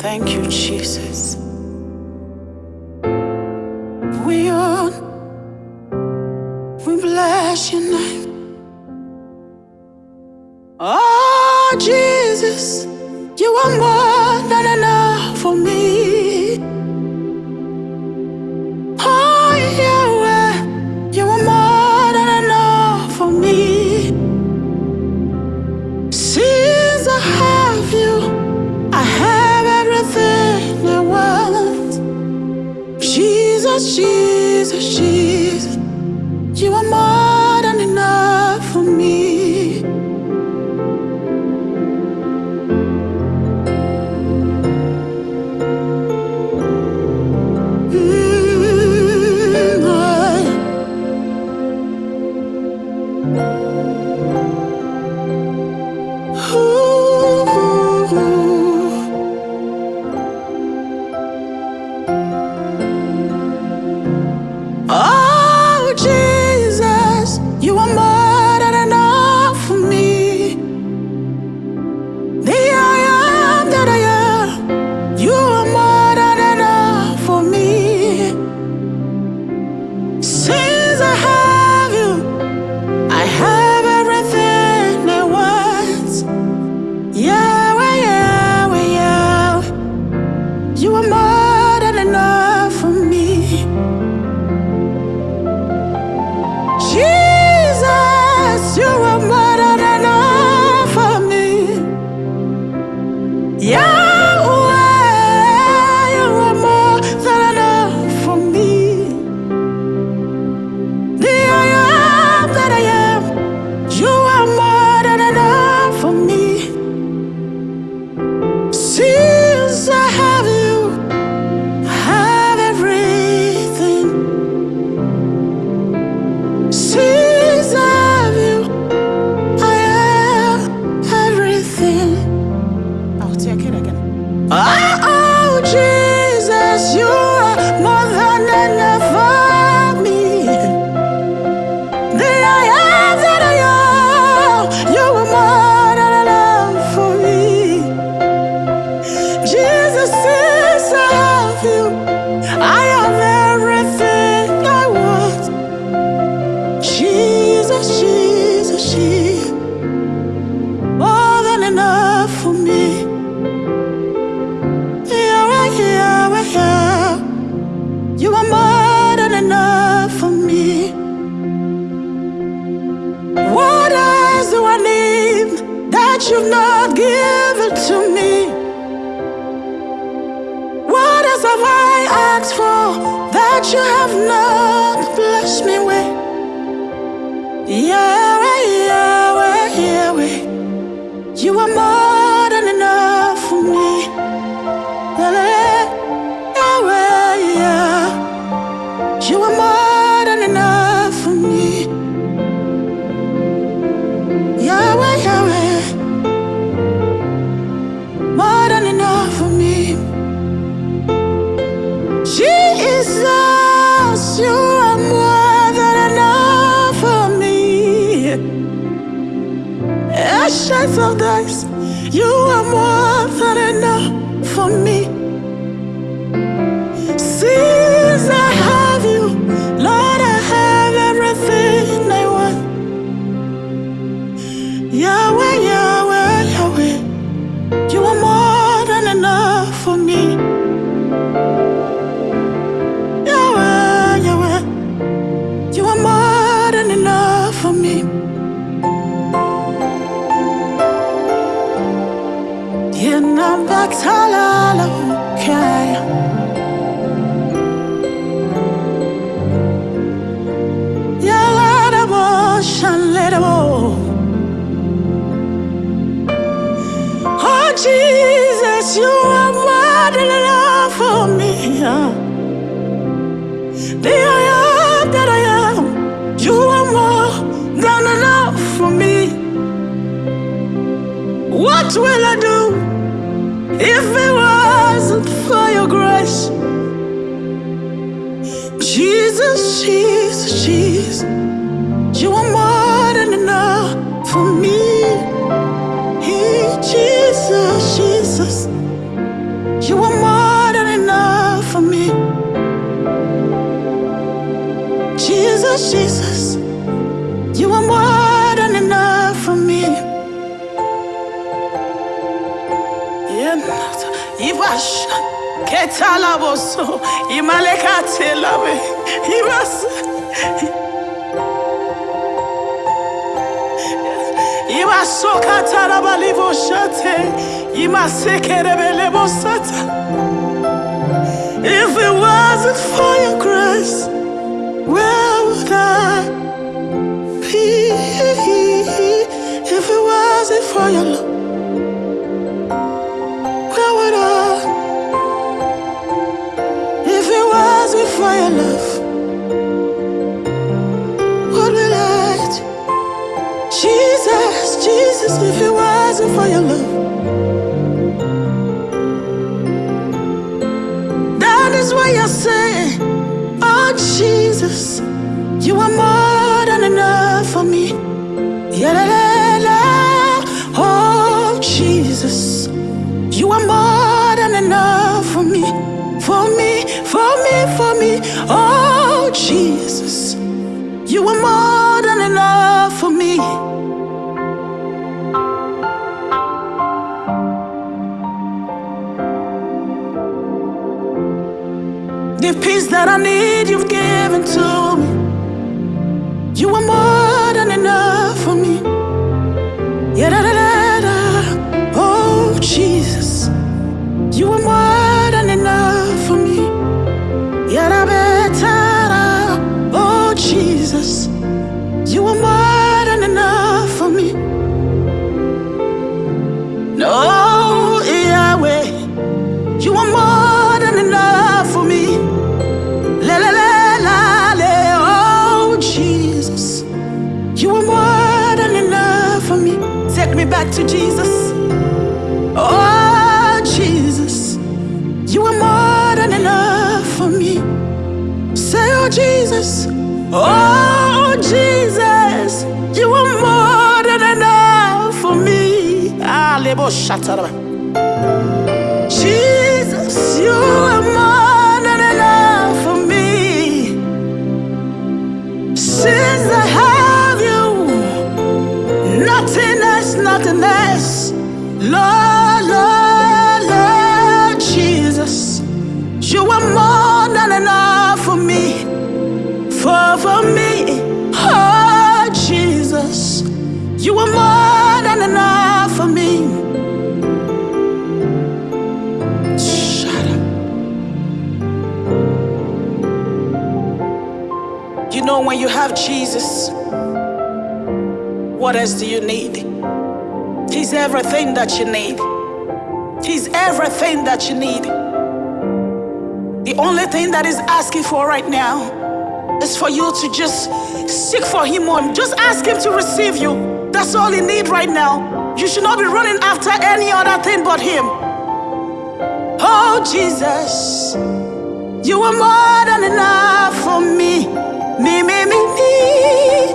Thank you, Jesus. We are, we bless your name. what you have not blessed me with. yeah, yeah, yeah, yeah, you are more. Oh, Jesus, you are more than enough for me. I am that I am, you are more than enough for me. What will I do? If it wasn't for your grace, Jesus, Jesus, Jesus, you are more than enough for me. Hey, Jesus, Jesus, you are more than enough for me. Jesus, Jesus, you are more. Ibaso Katarabalivo Shate. If it wasn't for your grace, where would I be? If it wasn't for your love, That is why I say, Oh Jesus, you are more that I need, you've given to me. You are more You are more than enough for me. Take me back to Jesus. Oh Jesus. You are more than enough for me. Say, oh Jesus. Oh Jesus. You are more than enough for me. Ah, lebo shataraba. You have Jesus, what else do you need? He's everything that you need. He's everything that you need. The only thing that is asking for right now is for you to just seek for Him more. Just ask Him to receive you. That's all you need right now. You should not be running after any other thing but Him. Oh, Jesus. You are more than enough for me. Me, me, me, me.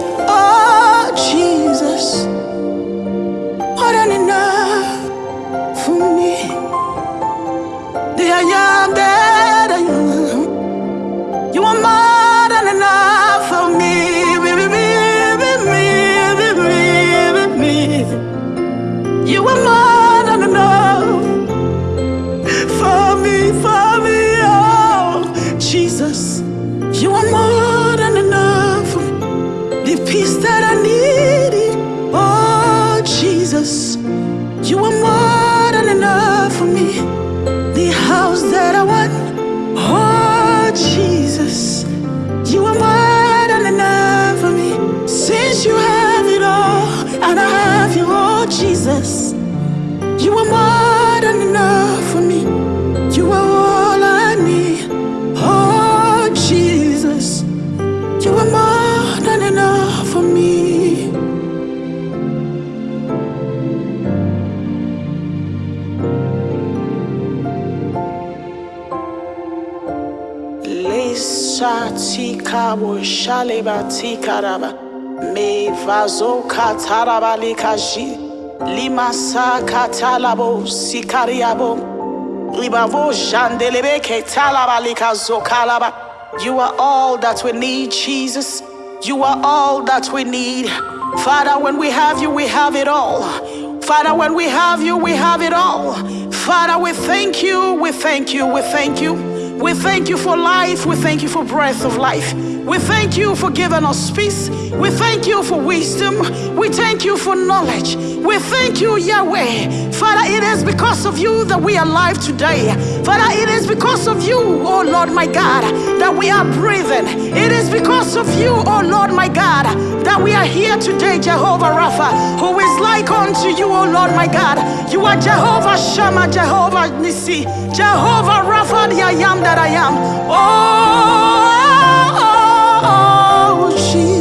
Wo shaleba tika. Me vazo. Limasa katalabo sikariabo. You are all that we need, Jesus. You are all that we need. Father, when we have you, we have it all. Father, when we have you, we have it all. Father, we thank you, we thank you, we thank you. We thank you for life, we thank you for breath of life. We thank you for giving us peace. We thank you for wisdom. We thank you for knowledge. We thank you, Yahweh. Father, it is because of you that we are alive today. Father, it is because of you, oh Lord my God, that we are breathing. It is because of you, oh Lord my God, that we are here today, Jehovah Rapha, who is like unto you, oh Lord my God. You are Jehovah Shammah, Jehovah Nissi, Jehovah Rapha, the I am that I am. Oh, oh, oh, more.